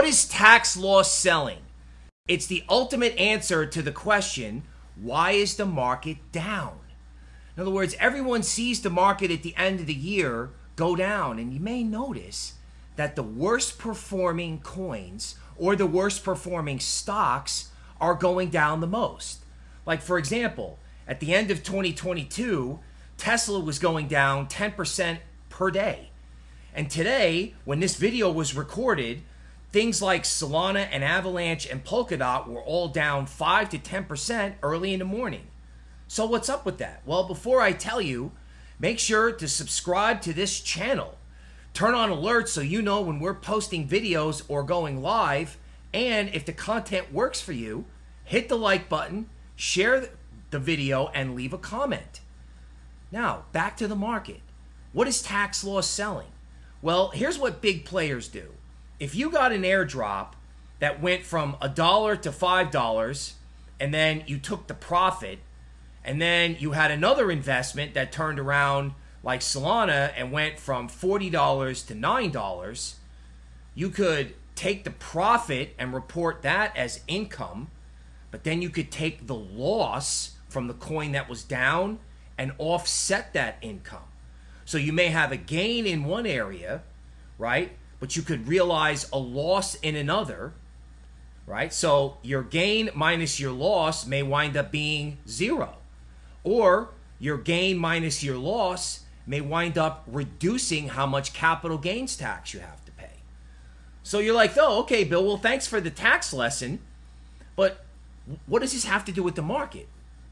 What is tax loss selling? It's the ultimate answer to the question why is the market down? In other words, everyone sees the market at the end of the year go down, and you may notice that the worst performing coins or the worst performing stocks are going down the most. Like, for example, at the end of 2022, Tesla was going down 10% per day. And today, when this video was recorded, Things like Solana and Avalanche and Polkadot were all down 5 to 10% early in the morning. So, what's up with that? Well, before I tell you, make sure to subscribe to this channel. Turn on alerts so you know when we're posting videos or going live. And if the content works for you, hit the like button, share the video, and leave a comment. Now, back to the market. What is tax loss selling? Well, here's what big players do if you got an airdrop that went from a dollar to five dollars, and then you took the profit, and then you had another investment that turned around like Solana and went from forty dollars to nine dollars, you could take the profit and report that as income, but then you could take the loss from the coin that was down and offset that income. So you may have a gain in one area, right? But you could realize a loss in another, right? So your gain minus your loss may wind up being zero. Or your gain minus your loss may wind up reducing how much capital gains tax you have to pay. So you're like, oh, okay, Bill, well, thanks for the tax lesson, but what does this have to do with the market?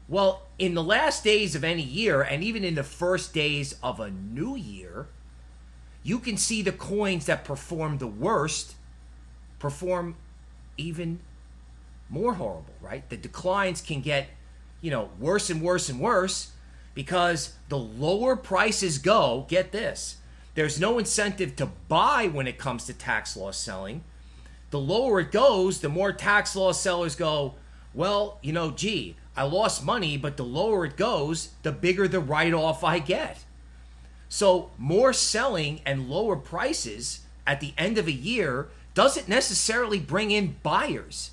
Well, in the last days of any year, and even in the first days of a new year, you can see the coins that perform the worst perform even more horrible, right? The declines can get, you know, worse and worse and worse because the lower prices go, get this, there's no incentive to buy when it comes to tax loss selling. The lower it goes, the more tax loss sellers go, well, you know, gee, I lost money, but the lower it goes, the bigger the write off I get. So more selling and lower prices at the end of a year doesn't necessarily bring in buyers.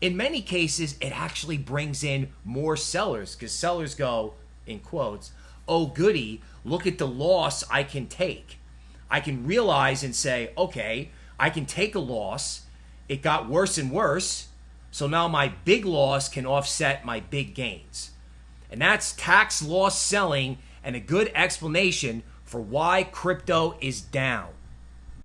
In many cases, it actually brings in more sellers because sellers go, in quotes, oh, goody, look at the loss I can take. I can realize and say, okay, I can take a loss. It got worse and worse. So now my big loss can offset my big gains. And that's tax loss selling and a good explanation for why crypto is down.